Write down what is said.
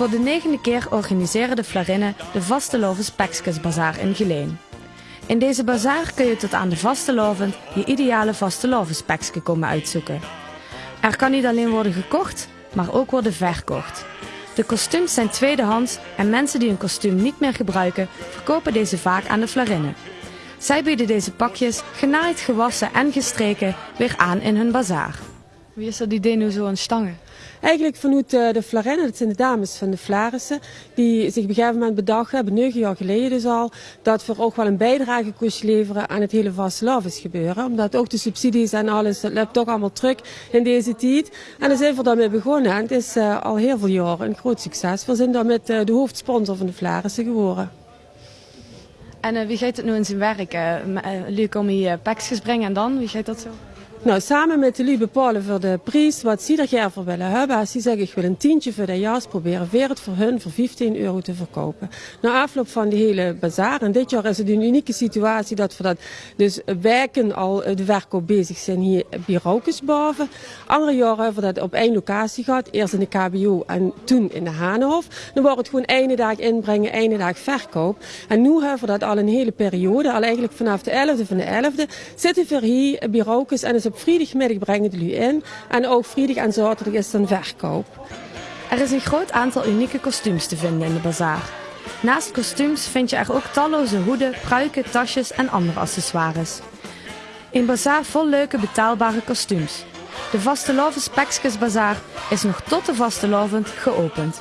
Voor de negende keer organiseren de Flarinnen de Vastelovens Pekskesbazaar in Geleen. In deze bazaar kun je tot aan de vastelovend je ideale vastelovenspekske komen uitzoeken. Er kan niet alleen worden gekocht, maar ook worden verkocht. De kostuums zijn tweedehands en mensen die een kostuum niet meer gebruiken, verkopen deze vaak aan de Flarinnen. Zij bieden deze pakjes, genaaid, gewassen en gestreken, weer aan in hun bazaar. Wie is dat idee nu zo aan stangen? Eigenlijk vanuit eh, de Flarinnen, dat zijn de dames van de Flarissen, die zich op een gegeven moment bedacht hebben, negen jaar geleden dus al, dat we ook wel een bijdrage kosten leveren aan het hele vastelavond gebeuren. Omdat ook de subsidies en alles, dat loopt toch allemaal terug in deze tijd. En daar zijn we daarmee begonnen en het is uh, al heel veel jaren een groot succes. We zijn daarmee uh, de hoofdsponsor van de Flarissen geworden. En uh, wie gaat het nu in zijn werk? Jullie komen hier pakjes brengen en dan? Wie gaat dat zo? Nou, samen met de bepalen voor de prijs wat ze ieder voor willen hebben. Die zeggen ik wil een tientje voor dat jas, proberen weer het voor hun voor 15 euro te verkopen. Na afloop van de hele bazaar, en dit jaar is het een unieke situatie dat we dat dus wijken al de verkoop bezig zijn hier bij Roukensboven. Andere jaren hebben we dat op één locatie gehad, eerst in de KBO en toen in de Hanenhof. Dan wordt het gewoon ene dag inbrengen, ene dag verkoop. En nu hebben we dat al een hele periode, al eigenlijk vanaf de 11e van de 11e, zitten we hier bij Roukens en is op vrijdagmiddag brengen jullie in. En ook vrijdag en zaterdag is dan verkoop. Er is een groot aantal unieke kostuums te vinden in de bazaar. Naast kostuums vind je er ook talloze hoeden, pruiken, tasjes en andere accessoires. Een bazaar vol leuke betaalbare kostuums. De Vastelovens Pekskes Bazaar is nog tot de Vastelovend geopend.